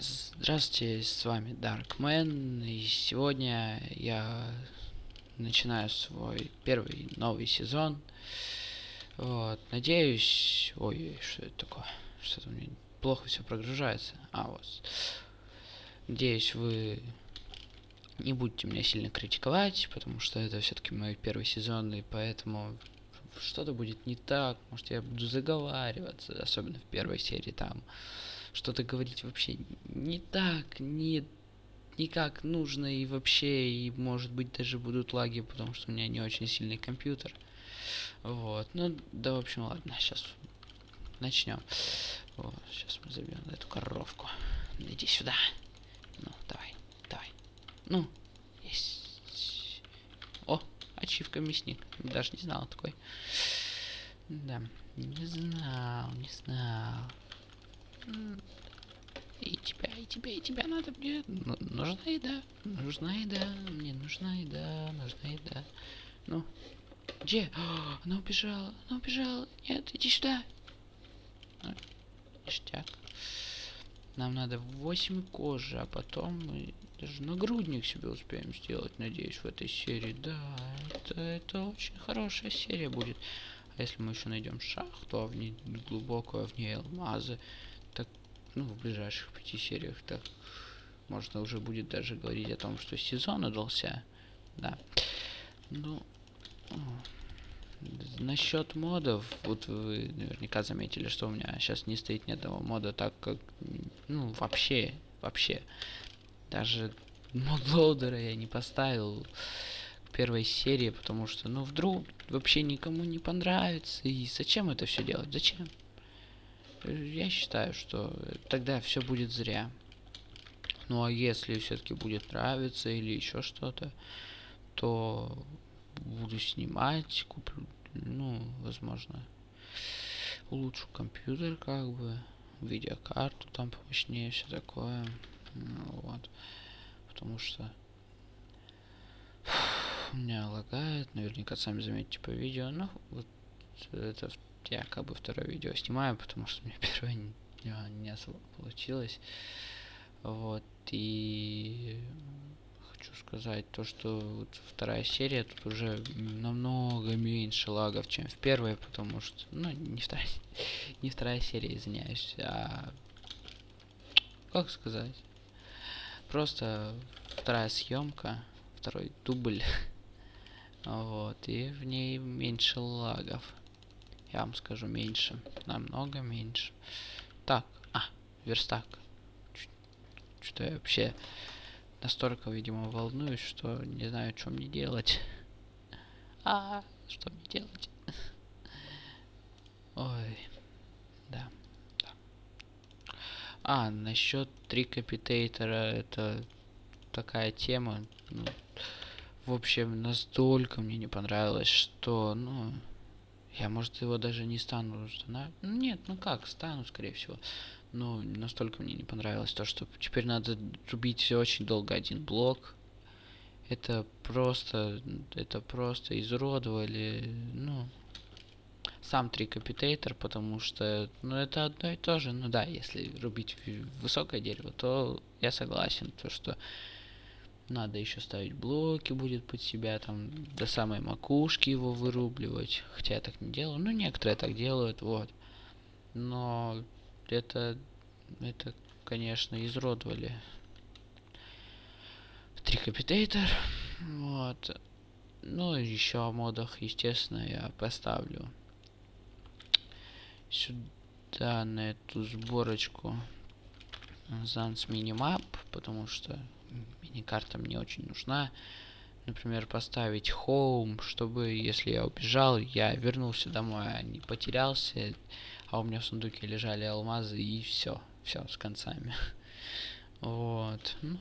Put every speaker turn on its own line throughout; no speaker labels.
Здравствуйте, с вами Darkman, и сегодня я начинаю свой первый новый сезон. Вот, надеюсь... Ой, что это такое? Что-то мне плохо все прогружается. А, вот. Надеюсь, вы не будете меня сильно критиковать, потому что это все-таки мой первый сезон, и поэтому что-то будет не так, может я буду заговариваться, особенно в первой серии там что-то говорить вообще не так, не, не как нужно и вообще, и может быть даже будут лаги, потому что у меня не очень сильный компьютер. Вот, ну да, в общем, ладно, сейчас начнем. Вот, сейчас мы забьем эту коровку. Иди сюда. Ну, давай, давай. Ну, есть. О, ачивка мясник. Даже не знал такой. Да, не знал, не знал. И тебя, и тебя, и тебя надо мне. Ну, нужна еда. Нужна еда. Мне нужна еда. Нужна еда. Ну. Где? О, она убежала. Она убежала. Нет, иди сюда. А, ништяк. Нам надо 8 кожи, а потом мы даже нагрудник себе успеем сделать, надеюсь, в этой серии. Да, это, это очень хорошая серия будет. А если мы еще найдем шахту, а в ней глубокую, а в ней алмазы, ну, в ближайших пяти сериях, так, можно уже будет даже говорить о том, что сезон удался. Да. Ну, насчет модов, вот вы наверняка заметили, что у меня сейчас не стоит ни одного мода, так как, ну, вообще, вообще, даже модлоудера я не поставил первой серии, потому что, ну, вдруг вообще никому не понравится, и зачем это все делать, зачем? Я считаю, что тогда все будет зря. Ну а если все-таки будет нравиться или еще что-то, то буду снимать, куплю, ну, возможно, улучшу компьютер, как бы, видеокарту там помощнее, все такое. Ну, вот. Потому что у меня лагает, наверняка сами заметите по видео, ну, вот это я как бы второе видео снимаю, потому что мне первое не, не особо получилось. Вот, и хочу сказать то, что вот вторая серия тут уже намного меньше лагов, чем в первой, потому что, ну, не вторая, не вторая серия, извиняюсь, а как сказать, просто вторая съемка, второй дубль, вот, и в ней меньше лагов. Я вам скажу меньше. Намного меньше. Так. А, верстак. Что я вообще настолько, видимо, волнуюсь, что не знаю, что мне делать. А, что мне делать? Ой. Да. да. А, насчет трикапитейтера, это такая тема. Ну, в общем, настолько мне не понравилось, что, ну, я, может, его даже не стану устанавливать. Ну, нет, ну как, стану, скорее всего. Но настолько мне не понравилось то, что теперь надо рубить очень долго один блок. Это просто, это просто изуродовали, ну, сам трикапитейтор, потому что, ну, это одно и то же. Ну да, если рубить высокое дерево, то я согласен, то что надо еще ставить блоки будет под себя, там до самой макушки его вырубливать. Хотя я так не делаю. Ну, некоторые так делают, вот. Но это, это, конечно, изродовали трикапитейтор. Вот. Ну, еще о модах, естественно, я поставлю сюда на эту сборочку Zan's Minimap, потому что мини-карта мне очень нужна. Например, поставить home, чтобы, если я убежал, я вернулся домой, а не потерялся, а у меня в сундуке лежали алмазы, и все, все с концами. Вот. Ну,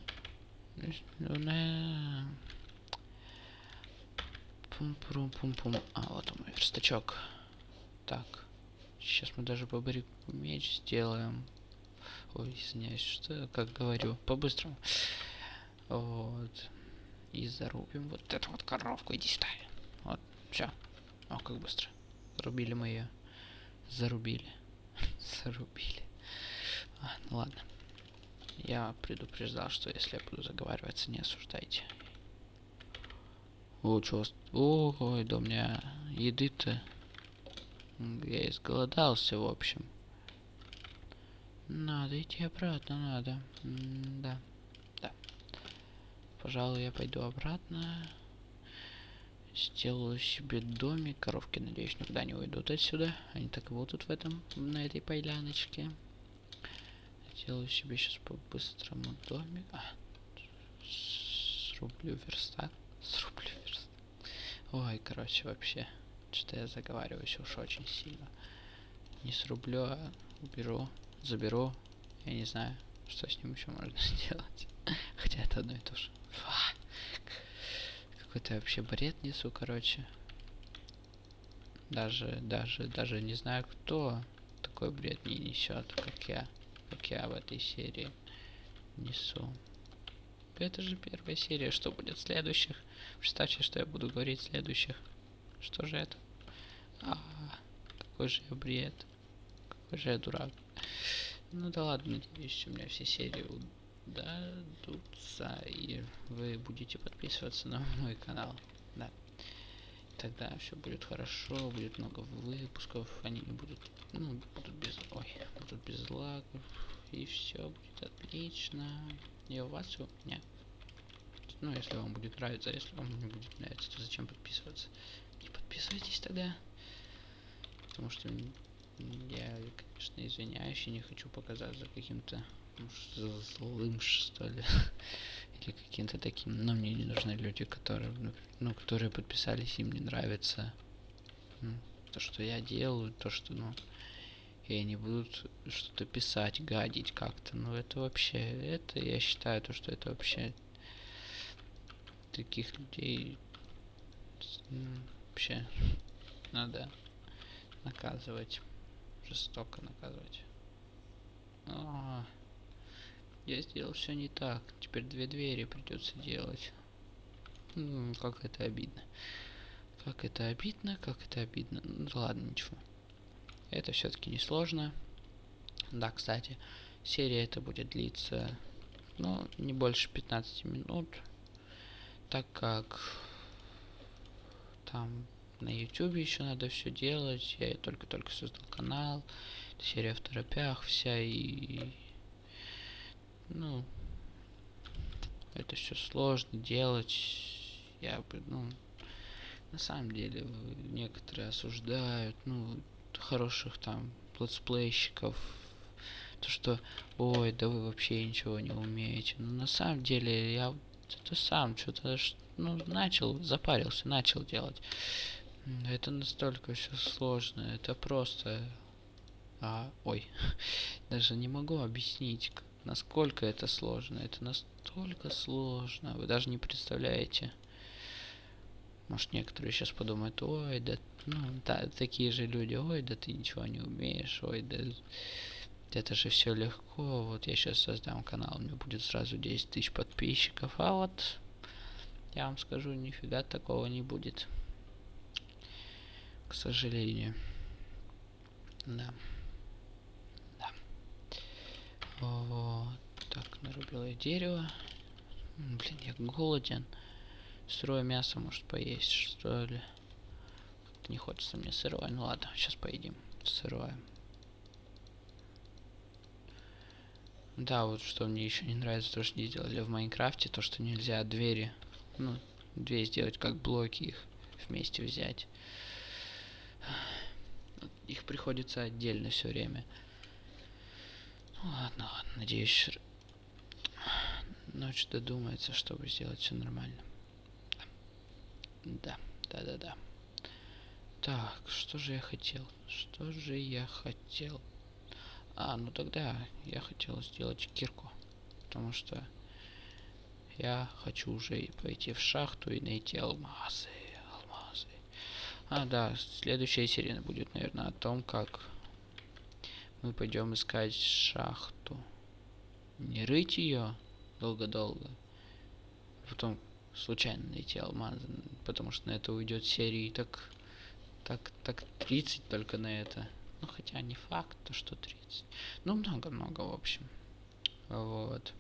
Пум-пум-пум-пум. А, вот мой верстачок. Так. Сейчас мы даже бобрику меч сделаем. Ой, извиняюсь, что, как говорю, по-быстрому. Вот. И зарубим вот эту вот коровку. Иди сюда. Вот, все. О, как быстро. Зарубили мы ее. Зарубили. Зарубили. А, ну ладно. Я предупреждал, что если я буду заговариваться, не осуждайте. О, чё... Ой, да у меня еды-то... Я изголодался, в общем. Надо идти обратно, надо. М. Да. Пожалуй, я пойду обратно. Сделаю себе домик. Коровки, надеюсь, никуда не уйдут отсюда. Они так и будут в этом, на этой поляночке. Сделаю себе сейчас по-быстрому домик. А, срублю верстак. Срублю верстак. Ой, короче, вообще. Что я заговариваюсь уж очень сильно. Не срублю, а уберу, заберу. Я не знаю, что с ним еще можно сделать. Хотя это одно и то же. Какой-то вообще бред несу, короче. Даже, даже, даже не знаю, кто такой бред не несет, как я. Как я в этой серии несу. Это же первая серия. Что будет в следующих? Представьте, что я буду говорить в следующих. Что же это? А, какой же я бред. Какой же я дурак. Ну да ладно, надеюсь, у меня все серии удадутся. И вы будете подписываться на мой канал. Да. Тогда все будет хорошо, будет много выпусков, они не будут, ну, будут без, ой, будут без лагов, и все будет отлично. И у вас все, нет. Ну, если вам будет нравиться, а если вам не будет нравиться, то зачем подписываться? Не подписывайтесь тогда. Потому что я, конечно, извиняюсь и не хочу показаться каким-то злым, что ли. Или каким-то таким. Но мне не нужны люди, которые, ну, которые подписались, им не нравится то, что я делаю, то, что, ну, и они будут что-то писать, гадить как-то. Ну, это вообще, это, я считаю, то, что это вообще таких людей ну, вообще надо наказывать. Жестоко наказывать. А, я сделал все не так. Теперь две двери придется делать. Как это обидно. Как это обидно, как это обидно. Ну ладно, ничего. Это все-таки не сложно. Да, кстати, серия это будет длиться, ну, не больше 15 минут так как там на YouTube еще надо все делать. Я только-только создал канал. Серия в торопях вся и... Ну... Это все сложно делать. Я бы, ну... На самом деле, некоторые осуждают, ну, хороших там летсплейщиков. То, что, ой, да вы вообще ничего не умеете. Но на самом деле, я ты сам что-то ну, начал, запарился, начал делать. Это настолько все сложно, это просто... А, ой, даже не могу объяснить, насколько это сложно. Это настолько сложно, вы даже не представляете. Может, некоторые сейчас подумают, ой, да, ну, да, такие же люди, ой, да ты ничего не умеешь, ой, да это же все легко. Вот я сейчас создам канал, у меня будет сразу 10 тысяч подписчиков. А вот я вам скажу, нифига такого не будет. К сожалению. Да. Вот. Так, нарубил я дерево. Блин, я голоден. Сырое мясо, может, поесть, что ли? Не хочется мне сырое. Ну ладно, сейчас поедим сырое. Да, вот что мне еще не нравится, то, что не сделали в Майнкрафте, то, что нельзя двери, ну, двери сделать как блоки, их вместе взять. Их приходится отдельно все время. Ладно, ладно, надеюсь, ночь додумается, чтобы сделать все нормально. Да, да, да, да. Так, что же я хотел? Что же я хотел? А, ну тогда я хотел сделать кирку. Потому что я хочу уже пойти в шахту и найти алмазы. Алмазы. А, да, следующая серия будет, наверное, о том, как мы пойдем искать шахту. Не рыть ее долго-долго. Потом случайно найти алмазы. Потому что на это уйдет серии так, так, так 30 только на это. Ну, хотя не факт, то что 30. Ну, много-много, в общем. Вот.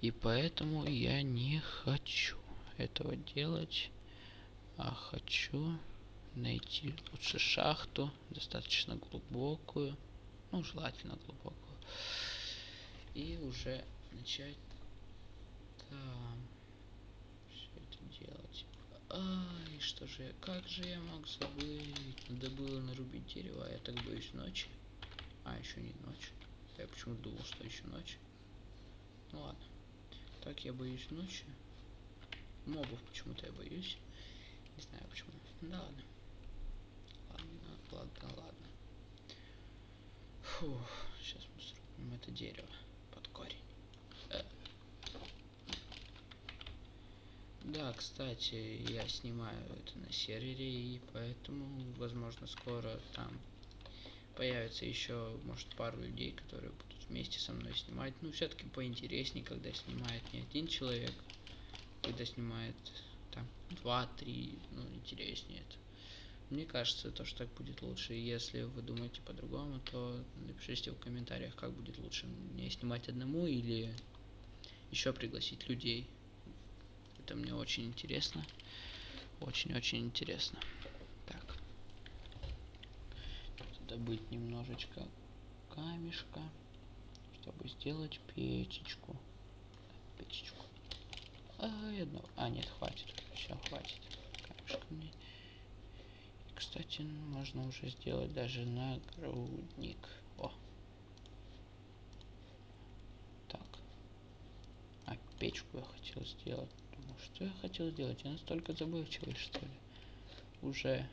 И поэтому я не хочу этого делать, а хочу найти лучше шахту, достаточно глубокую, ну, желательно глубокую, и уже начать там все это делать. Ай, что же как же я мог забыть? Надо было нарубить дерево, а я так боюсь ночи. А, еще не ночь. Я почему думал, что еще ночь. Ну ладно. Так я боюсь ночи. Мобов почему-то я боюсь. Не знаю почему. Да ладно. Ладно, ладно, ладно. Фух, сейчас мы срубим это дерево под корень. Э. Да, кстати, я снимаю это на сервере, и поэтому, возможно, скоро там появится еще, может, пару людей, которые будут вместе со мной снимать. Ну, все-таки поинтереснее, когда снимает не один человек, когда снимает там два-три, ну, интереснее это. Мне кажется, то, что так будет лучше. Если вы думаете по-другому, то напишите в комментариях, как будет лучше мне снимать одному или еще пригласить людей. Это мне очень интересно. Очень-очень интересно добыть немножечко камешка, чтобы сделать печечку. Печечку. А, одно. А, нет, хватит. Все, хватит. Камешка мне. Кстати, можно уже сделать даже нагрудник. О. Так. А, печку я хотел сделать. Думаю, что я хотел сделать? Я настолько забывчивый, что ли? Уже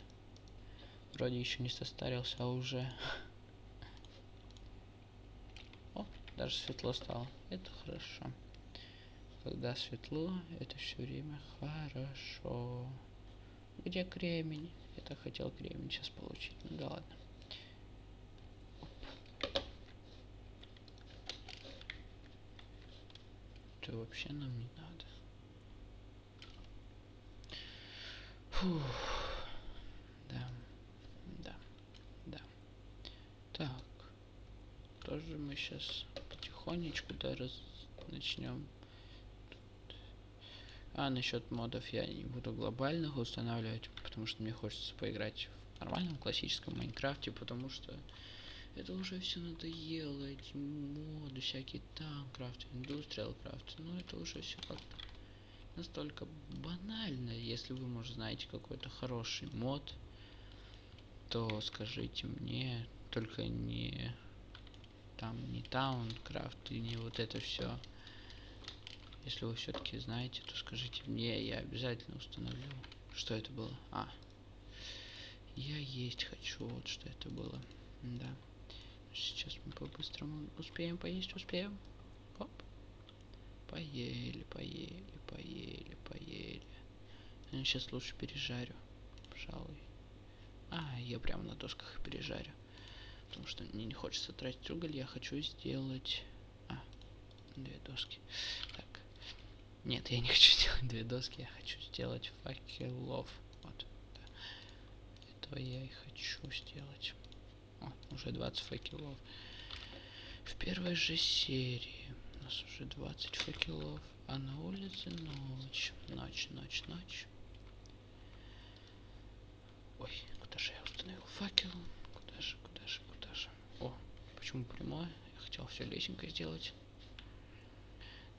Вроде еще не состарился, а уже... О, даже светло стало. Это хорошо. Когда светло, это все время хорошо. Где кремень? Я хотел кремень сейчас получить. Ну да ладно. Это вообще нам не надо. Фух. тоже мы сейчас потихонечку да, раз начнем. А насчет модов я не буду глобальных устанавливать, потому что мне хочется поиграть в нормальном классическом Майнкрафте, потому что это уже все надоело, эти моды, всякие танкрафт, индустриал крафт, ну это уже все как-то настолько банально. Если вы, может, знаете какой-то хороший мод, то скажите мне, только не там не Таункрафт и не вот это все. Если вы все-таки знаете, то скажите мне, я обязательно установлю. Что это было? А. Я есть хочу, вот что это было. Да. Сейчас мы по-быстрому успеем поесть, успеем. Оп. Поели, поели, поели, поели. Я сейчас лучше пережарю, пожалуй. А, я прямо на досках пережарю. Потому что мне не хочется тратить уголь, я хочу сделать... А, две доски. Так. Нет, я не хочу сделать две доски, я хочу сделать факелов. Вот, да. Этого я и хочу сделать. О, уже 20 факелов. В первой же серии у нас уже 20 факелов, а на улице ночь. Ночь, ночь, ночь. Ой, куда же я установил факел? Почему прямое? Я хотел все лесенкой сделать.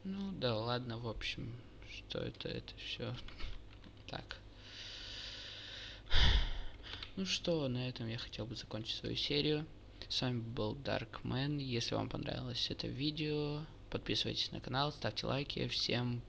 Ну да ладно, в общем, что это, это все так. Ну что, на этом я хотел бы закончить свою серию. С вами был Darkman. Если вам понравилось это видео, подписывайтесь на канал, ставьте лайки. Всем